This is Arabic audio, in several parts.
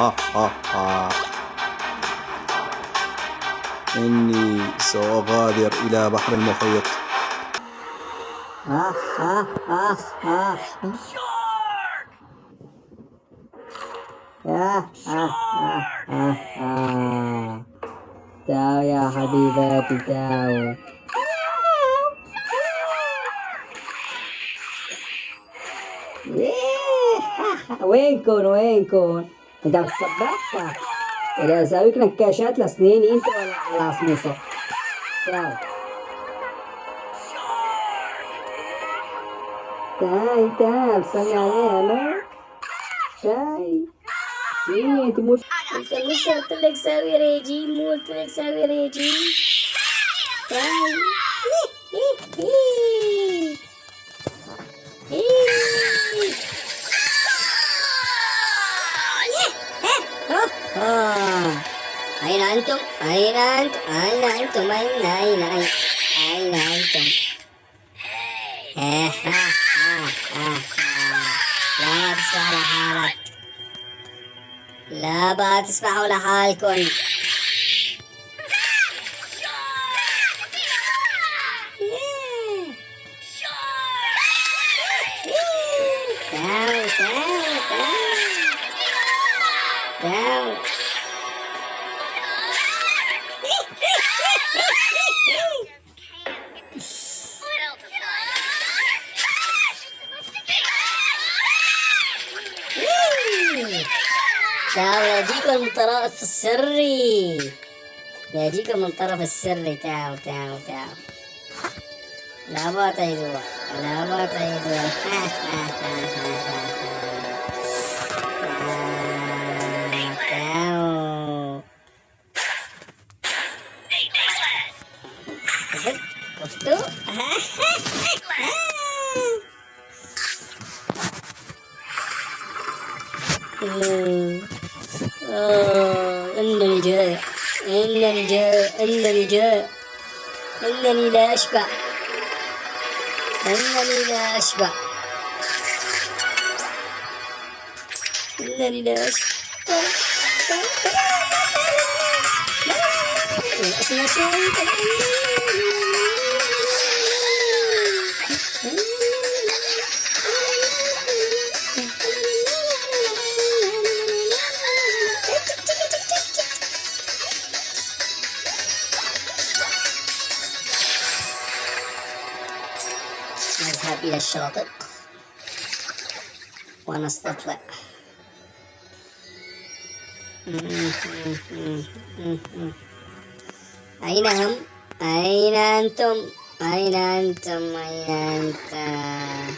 ها ها ها إني سأغادر إلى بحر المحيط تعال يا حبيباتي تعال وينكم وينكم انت بتصبحها اذا اسويك نكاشات لسنين إنت ولا عصموسة تعال تعال تعال بصلي عليها ما تعال سيني مش أنت لسه قلت لك سوي ريجيم مو قلت لك سوي ريجيم تعال أين أنتم؟ أين أنتم؟ أين أين أين أين أنتم؟ آه، آه، آه. لا تسمح لحالك لا بقى تسمحوا لحالكم تعالوا تعالوا تعالوا تعالوا تعالوا يجيكم من طرف السري يجيكم من طرف السري تعالوا تعالوا تعالوا لا ما تعيدوا لا ما تعيدوا واحد شفتوا؟ آه، إلا الجاء إلا الجاء إلا الجاء. إنني لا أشبع. إنني لا أشبع. إنني لا أشبع. هذه للشاطئ ونستطلع Mm-hmm. أين هم؟ أين أنتم؟ أين أنتم؟ أين أنتم؟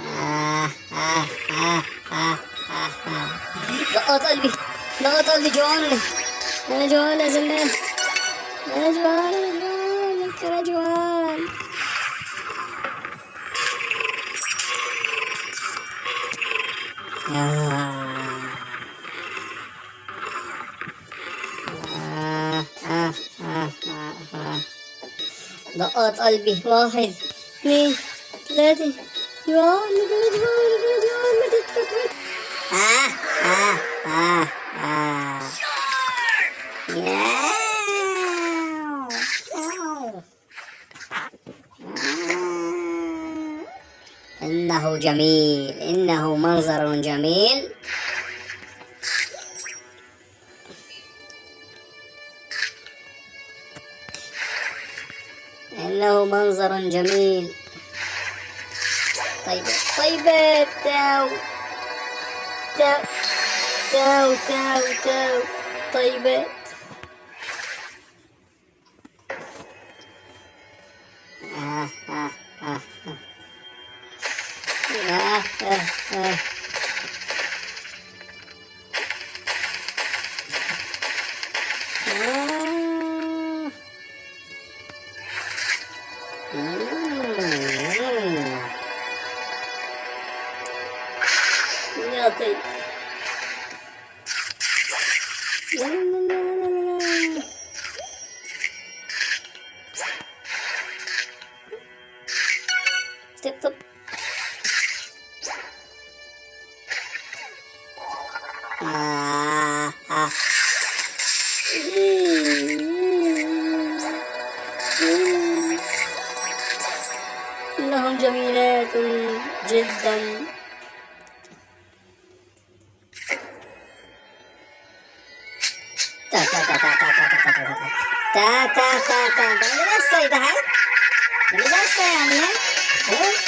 آه آه آه آه آه آه ضغط قلبي ضغط قلبي جوعان أنا جوعان يا زلمة أنا جوعان أنا جوعان أنا جوعان آه دقات قلبي واحد. اثنين ثلاثة تترك آه آه آه آه. آه. إنه جميل. إنه منظر جميل. إنه منظر جميل طيب طيبة تاو تاو تاو تاو تاو طيبة آه آه آه. آه آه آه. آه. إنهم جميلات جدا تا تا تا تا تا تا تا تا تا تا تا تا Nilai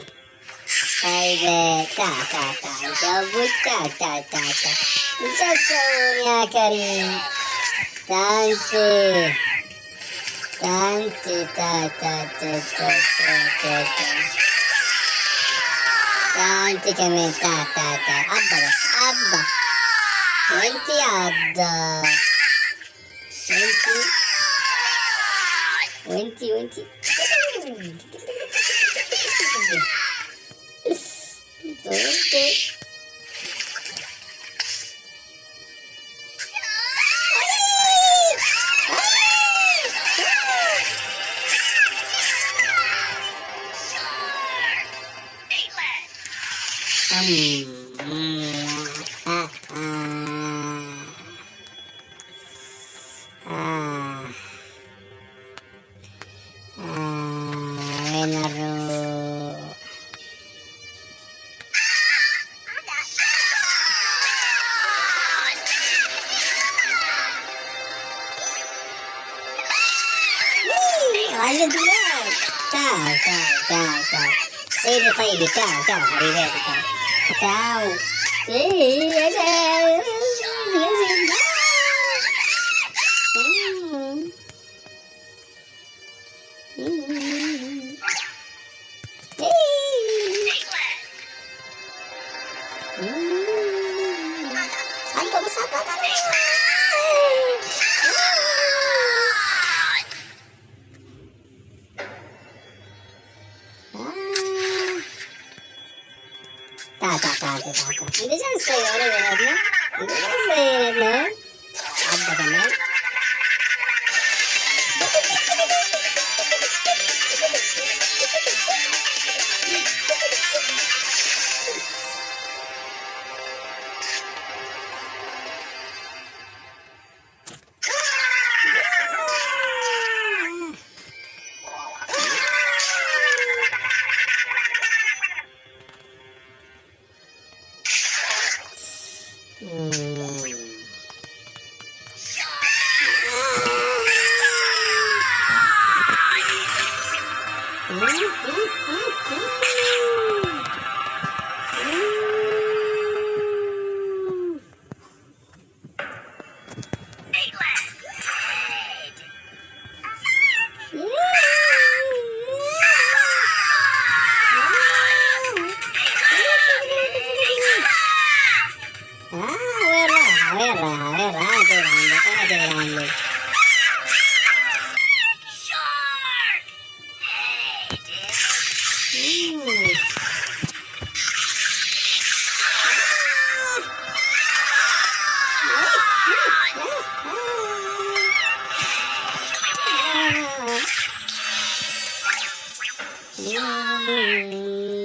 Salve, tata, tata, buttata, tata. Mi sa sonia, carina. Tanti, tanti, tata, tata, tata, Tanti che mi tata, tata. Abba, abba. Senti, abba. Senti. Venti, venti. 对。 알려줄래? 다운, 다운, 다운, 다운. 세일을 빨리 다운, 다운, 아리래, 다운. 다운. 으이, 안녕. Tak, tak, tak, tak, tak. It doesn't say all the way, no? It. Mm. Yeah.